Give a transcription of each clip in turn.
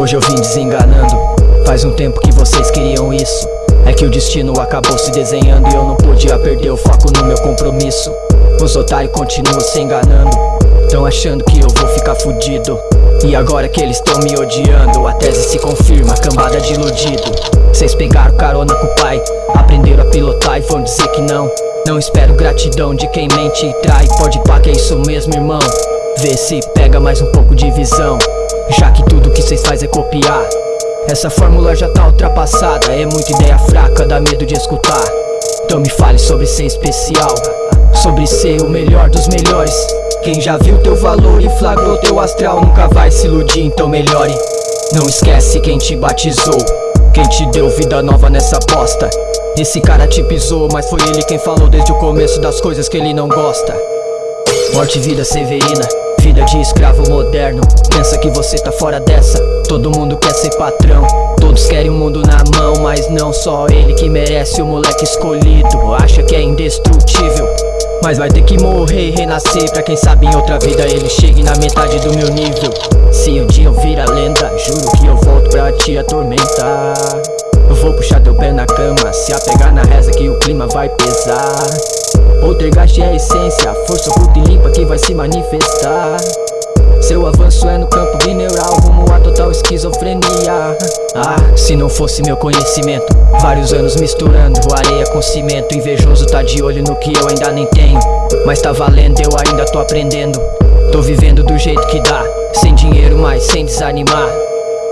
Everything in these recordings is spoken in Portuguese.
Hoje eu vim desenganando. Faz um tempo que vocês queriam isso. É que o destino acabou se desenhando E eu não podia perder o foco no meu compromisso. Os otários continuam se enganando. Tão achando que eu vou ficar fudido. E agora que eles tão me odiando A tese se confirma, cambada de iludido. Vocês pegaram carona com o pai Aprenderam a pilotar e vão dizer que não. Não espero gratidão de quem mente e trai. Pode pá que é isso mesmo irmão. Vê se pega mais um pouco de visão Já que tudo que cês faz é copiar Essa fórmula já tá ultrapassada. É muita ideia fraca, dá medo de escutar. Então me fale sobre ser especial Sobre ser o melhor dos melhores. Quem já viu teu valor e flagrou teu astral Nunca vai se iludir, então melhore. Não esquece quem te batizou Quem te deu vida nova nessa bosta. Esse cara te pisou, mas foi ele quem falou desde o começo das coisas que ele não gosta. Morte e vida severina Vida de escravo moderno. Pensa que você tá fora dessa. Todo mundo quer ser patrão. Todos querem o mundo na mão Mas não só ele que merece o moleque escolhido. Acha que é indestrutível mas vai ter que morrer e renascer. Pra quem sabe em outra vida ele chegue na metade do meu nível. Se um dia eu virar lenda Juro que eu volto pra te atormentar. Eu vou puxar teu pé na cama Se apegar na reza que o clima vai pesar Poltergeist é a essência, força oculta e limpa que vai se manifestar. Seu avanço é no campo bineural, rumo a total esquizofrenia. Ah, se não fosse meu conhecimento Vários anos misturando areia com cimento. Invejoso tá de olho no que eu ainda nem tenho Mas tá valendo, eu ainda tô aprendendo. Tô vivendo do jeito que dá Sem dinheiro, mas sem desanimar.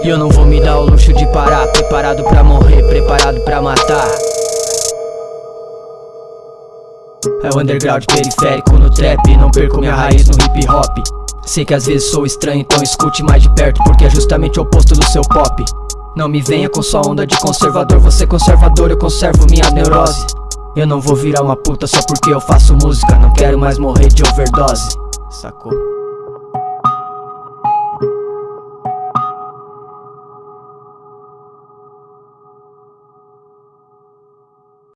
E eu não vou me dar o luxo de parar Preparado pra morrer, preparado pra matar é o underground periférico no trap Não perco minha raiz no hip hop. Sei que às vezes sou estranho, então escute mais de perto Porque é justamente o oposto do seu pop. Não me venha com sua onda de conservador Você conservador, eu conservo minha neurose. Eu não vou virar uma puta só porque eu faço música Não quero mais morrer de overdose. Sacou?